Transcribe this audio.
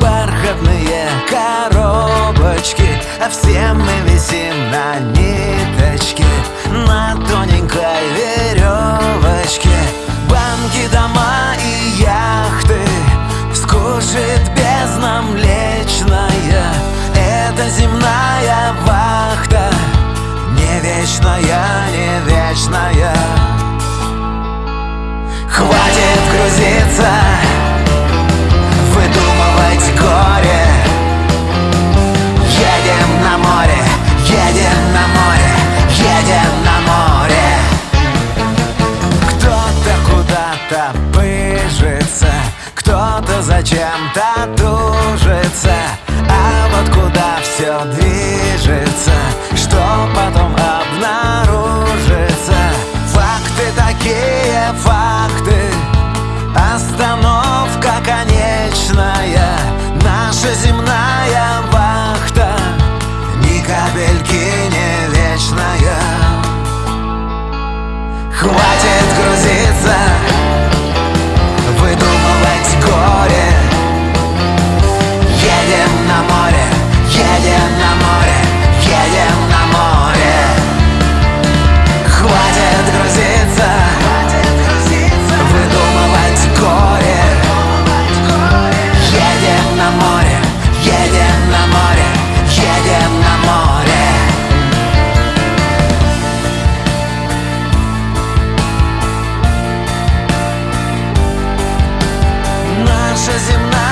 бархатные коробочки, а все мы висим. кто-то зачем-то тужится А вот куда все движется наша земная.